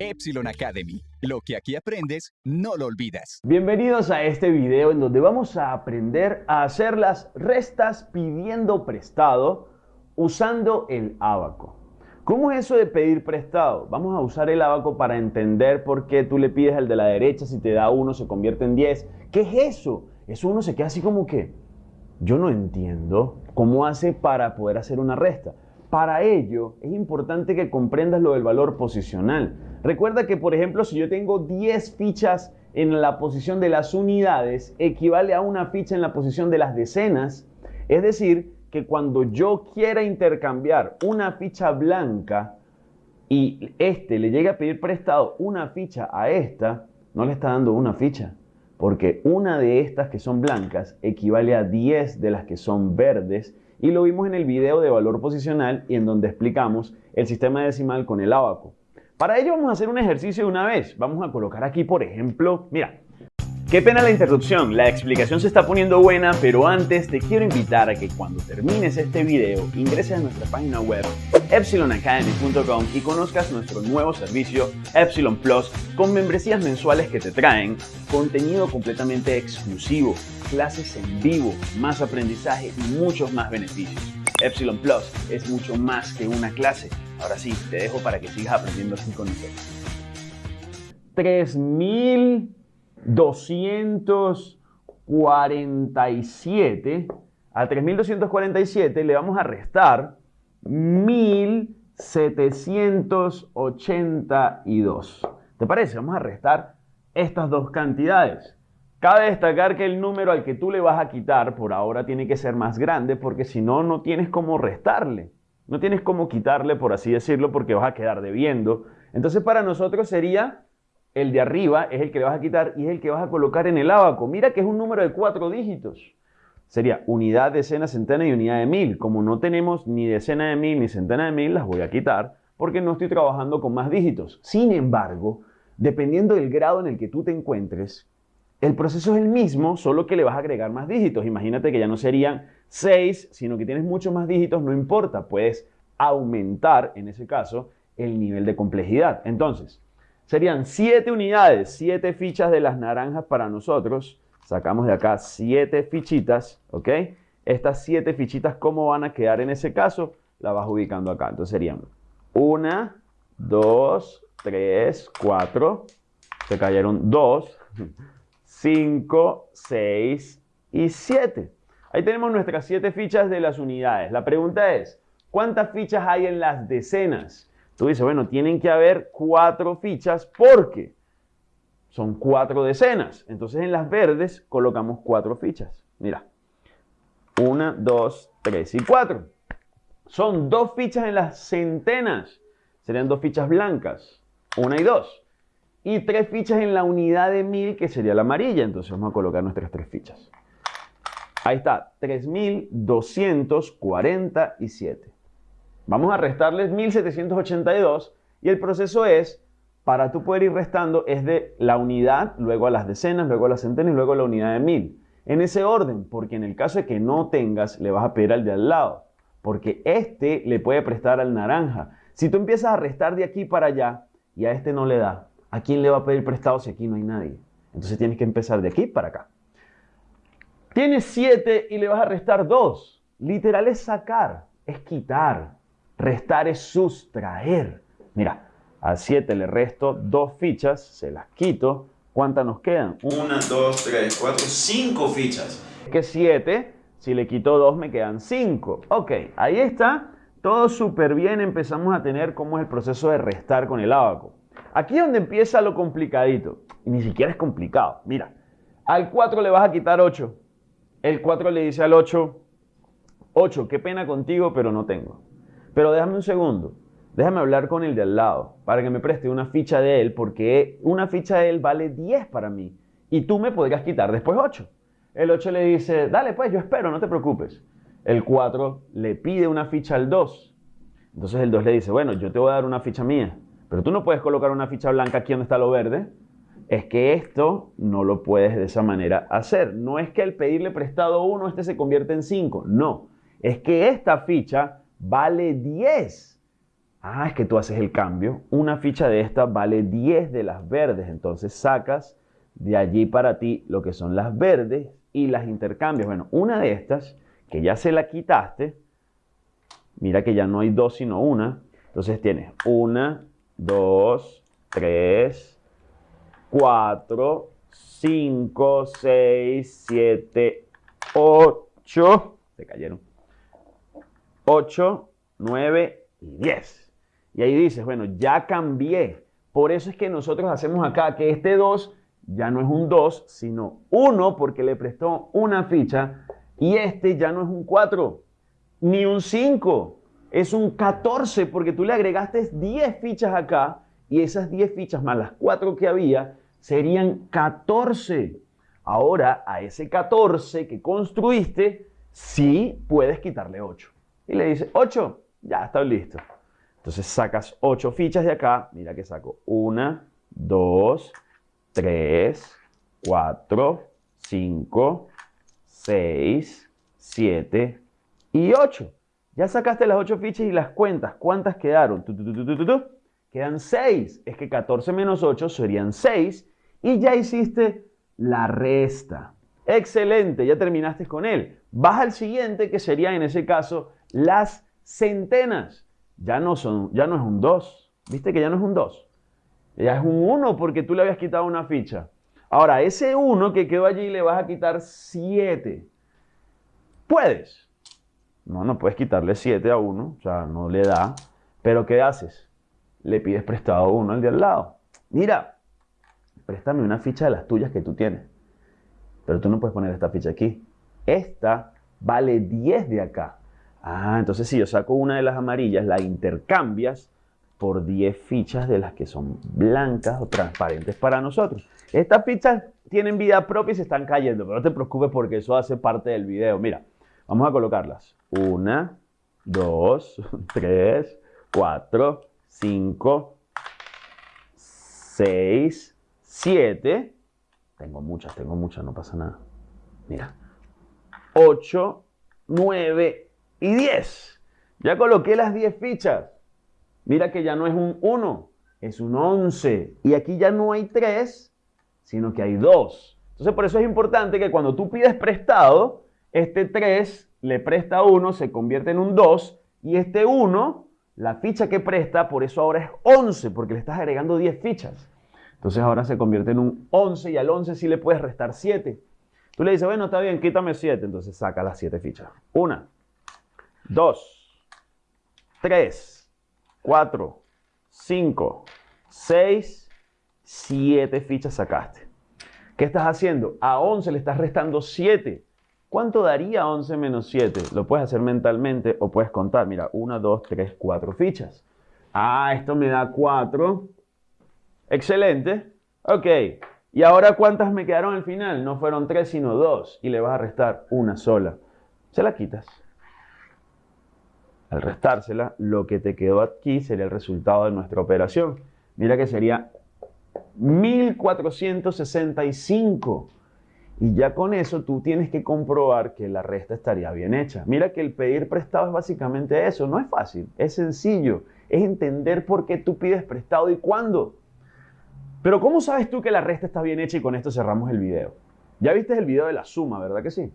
Epsilon Academy. Lo que aquí aprendes, no lo olvidas. Bienvenidos a este video en donde vamos a aprender a hacer las restas pidiendo prestado usando el abaco. ¿Cómo es eso de pedir prestado? Vamos a usar el abaco para entender por qué tú le pides al de la derecha, si te da uno se convierte en 10. ¿Qué es eso? Eso uno se queda así como que, yo no entiendo cómo hace para poder hacer una resta. Para ello es importante que comprendas lo del valor posicional. Recuerda que, por ejemplo, si yo tengo 10 fichas en la posición de las unidades, equivale a una ficha en la posición de las decenas. Es decir, que cuando yo quiera intercambiar una ficha blanca y este le llegue a pedir prestado una ficha a esta, no le está dando una ficha, porque una de estas que son blancas equivale a 10 de las que son verdes y lo vimos en el video de valor posicional y en donde explicamos el sistema decimal con el abaco. Para ello vamos a hacer un ejercicio de una vez. Vamos a colocar aquí, por ejemplo, mira, Qué pena la interrupción, la explicación se está poniendo buena, pero antes te quiero invitar a que cuando termines este video ingreses a nuestra página web epsilonacademy.com y conozcas nuestro nuevo servicio Epsilon Plus con membresías mensuales que te traen contenido completamente exclusivo, clases en vivo, más aprendizaje y muchos más beneficios. Epsilon Plus es mucho más que una clase. Ahora sí, te dejo para que sigas aprendiendo así con nosotros. 3000 247, a 3247 le vamos a restar 1782. ¿Te parece? Vamos a restar estas dos cantidades. Cabe destacar que el número al que tú le vas a quitar por ahora tiene que ser más grande porque si no, no tienes cómo restarle. No tienes cómo quitarle, por así decirlo, porque vas a quedar debiendo. Entonces para nosotros sería el de arriba es el que le vas a quitar y es el que vas a colocar en el abaco. Mira que es un número de cuatro dígitos. Sería unidad, decena, centena y unidad de mil. Como no tenemos ni decena de mil ni centena de mil, las voy a quitar porque no estoy trabajando con más dígitos. Sin embargo, dependiendo del grado en el que tú te encuentres, el proceso es el mismo, solo que le vas a agregar más dígitos. Imagínate que ya no serían 6, sino que tienes muchos más dígitos, no importa, puedes aumentar, en ese caso, el nivel de complejidad. Entonces, Serían 7 unidades, 7 fichas de las naranjas para nosotros. Sacamos de acá 7 fichitas, ¿ok? Estas 7 fichitas, ¿cómo van a quedar en ese caso? La vas ubicando acá. Entonces serían 1, 2, 3, 4. Se cayeron 2, 5, 6 y 7. Ahí tenemos nuestras 7 fichas de las unidades. La pregunta es, ¿cuántas fichas hay en las decenas? Tú dices, bueno, tienen que haber cuatro fichas porque son cuatro decenas. Entonces en las verdes colocamos cuatro fichas. Mira, una, dos, tres y cuatro. Son dos fichas en las centenas. Serían dos fichas blancas, una y dos. Y tres fichas en la unidad de mil, que sería la amarilla. Entonces vamos a colocar nuestras tres fichas. Ahí está, 3247. Vamos a restarles 1782 y el proceso es, para tú poder ir restando, es de la unidad, luego a las decenas, luego a las centenas luego a la unidad de mil. En ese orden, porque en el caso de que no tengas, le vas a pedir al de al lado, porque este le puede prestar al naranja. Si tú empiezas a restar de aquí para allá y a este no le da, ¿a quién le va a pedir prestado si aquí no hay nadie? Entonces tienes que empezar de aquí para acá. Tienes 7 y le vas a restar 2. Literal es sacar, es quitar. Restar es sustraer. Mira, a 7 le resto dos fichas, se las quito. ¿Cuántas nos quedan? 1, 2, 3, 4, 5 fichas. Que 7, si le quito 2 me quedan 5. Ok, ahí está. Todo súper bien. Empezamos a tener cómo es el proceso de restar con el abaco. Aquí es donde empieza lo complicadito. Y ni siquiera es complicado. Mira, al 4 le vas a quitar 8. El 4 le dice al 8, 8, qué pena contigo, pero no tengo. Pero déjame un segundo. Déjame hablar con el de al lado para que me preste una ficha de él porque una ficha de él vale 10 para mí y tú me podrías quitar después 8. El 8 le dice, dale pues, yo espero, no te preocupes. El 4 le pide una ficha al 2. Entonces el 2 le dice, bueno, yo te voy a dar una ficha mía, pero tú no puedes colocar una ficha blanca aquí donde está lo verde. Es que esto no lo puedes de esa manera hacer. No es que al pedirle prestado 1 este se convierte en 5, no. Es que esta ficha vale 10. Ah, es que tú haces el cambio. Una ficha de esta vale 10 de las verdes. Entonces sacas de allí para ti lo que son las verdes y las intercambias. Bueno, una de estas, que ya se la quitaste, mira que ya no hay dos sino una. Entonces tienes una, dos, tres, cuatro, cinco, seis, siete, ocho. Se cayeron. Ocho, nueve y diez. Y ahí dices, bueno, ya cambié. Por eso es que nosotros hacemos acá que este 2 ya no es un 2, sino 1 porque le prestó una ficha. Y este ya no es un 4, ni un 5, es un 14 porque tú le agregaste 10 fichas acá y esas 10 fichas más las 4 que había serían 14. Ahora a ese 14 que construiste, sí puedes quitarle 8. Y le dices, 8, ya está listo. Entonces sacas 8 fichas de acá. Mira que saco 1, 2, 3, 4, 5, 6, 7 y 8. Ya sacaste las 8 fichas y las cuentas. ¿Cuántas quedaron? Quedan 6. Es que 14 menos 8 serían 6. Y ya hiciste la resta. Excelente, ya terminaste con él. Vas al siguiente que sería en ese caso las centenas ya no, son, ya no es un 2. ¿Viste que ya no es un 2? Ya es un 1 porque tú le habías quitado una ficha. Ahora, ese 1 que quedó allí le vas a quitar 7. ¿Puedes? No, no puedes quitarle 7 a 1, o sea, no le da. Pero ¿qué haces? Le pides prestado 1 al de al lado. Mira, préstame una ficha de las tuyas que tú tienes. Pero tú no puedes poner esta ficha aquí. Esta vale 10 de acá. Ah, entonces si yo saco una de las amarillas, la intercambias por 10 fichas de las que son blancas o transparentes para nosotros. Estas fichas tienen vida propia y se están cayendo, pero no te preocupes porque eso hace parte del video. Mira, vamos a colocarlas. Una, dos, tres, cuatro, cinco, seis, siete. Tengo muchas, tengo muchas, no pasa nada. Mira. Ocho, nueve y 10. Ya coloqué las 10 fichas. Mira que ya no es un 1, es un 11. Y aquí ya no hay 3, sino que hay 2. Entonces por eso es importante que cuando tú pides prestado, este 3 le presta 1, se convierte en un 2. Y este 1, la ficha que presta, por eso ahora es 11, porque le estás agregando 10 fichas. Entonces ahora se convierte en un 11 y al 11 sí le puedes restar 7. Tú le dices, bueno, está bien, quítame 7. Entonces saca las 7 fichas. Una, 2, 3, 4, 5, 6, 7 fichas sacaste. ¿Qué estás haciendo? A 11 le estás restando 7. ¿Cuánto daría 11 menos 7? Lo puedes hacer mentalmente o puedes contar. Mira, 1, 2, 3, 4 fichas. Ah, esto me da 4. Excelente. Ok. ¿Y ahora cuántas me quedaron al final? No fueron 3, sino 2. Y le vas a restar una sola. Se la quitas. Al restársela, lo que te quedó aquí sería el resultado de nuestra operación. Mira que sería 1465. Y ya con eso tú tienes que comprobar que la resta estaría bien hecha. Mira que el pedir prestado es básicamente eso. No es fácil, es sencillo. Es entender por qué tú pides prestado y cuándo. Pero ¿cómo sabes tú que la resta está bien hecha? Y con esto cerramos el video. Ya viste el video de la suma, ¿verdad que sí?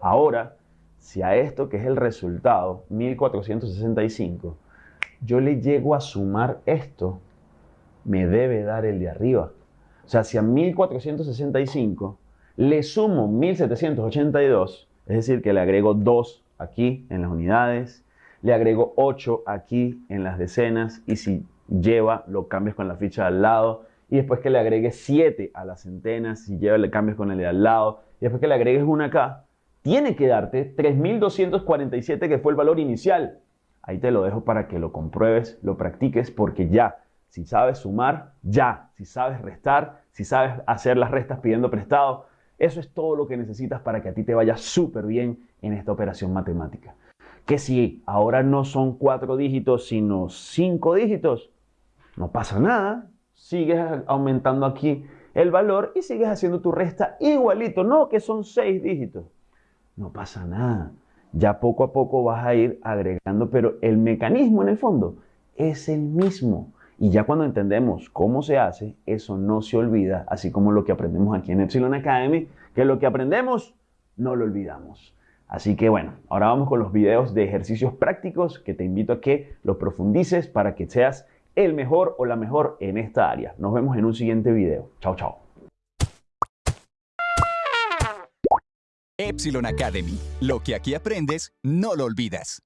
Ahora si a esto, que es el resultado, 1465, yo le llego a sumar esto, me debe dar el de arriba. O sea, si a 1465 le sumo 1782, es decir, que le agrego 2 aquí en las unidades, le agrego 8 aquí en las decenas y si lleva, lo cambias con la ficha de al lado y después que le agregues 7 a las centenas, si lleva, le cambias con el de al lado y después que le agregues una acá, tiene que darte 3.247 que fue el valor inicial. Ahí te lo dejo para que lo compruebes, lo practiques, porque ya, si sabes sumar, ya, si sabes restar, si sabes hacer las restas pidiendo prestado, eso es todo lo que necesitas para que a ti te vaya súper bien en esta operación matemática. Que si ahora no son cuatro dígitos, sino cinco dígitos, no pasa nada. Sigues aumentando aquí el valor y sigues haciendo tu resta igualito. No, que son seis dígitos no pasa nada. Ya poco a poco vas a ir agregando, pero el mecanismo en el fondo es el mismo. Y ya cuando entendemos cómo se hace, eso no se olvida, así como lo que aprendemos aquí en Epsilon Academy, que lo que aprendemos no lo olvidamos. Así que bueno, ahora vamos con los videos de ejercicios prácticos que te invito a que los profundices para que seas el mejor o la mejor en esta área. Nos vemos en un siguiente video. Chao, chao. Epsilon Academy. Lo que aquí aprendes, no lo olvidas.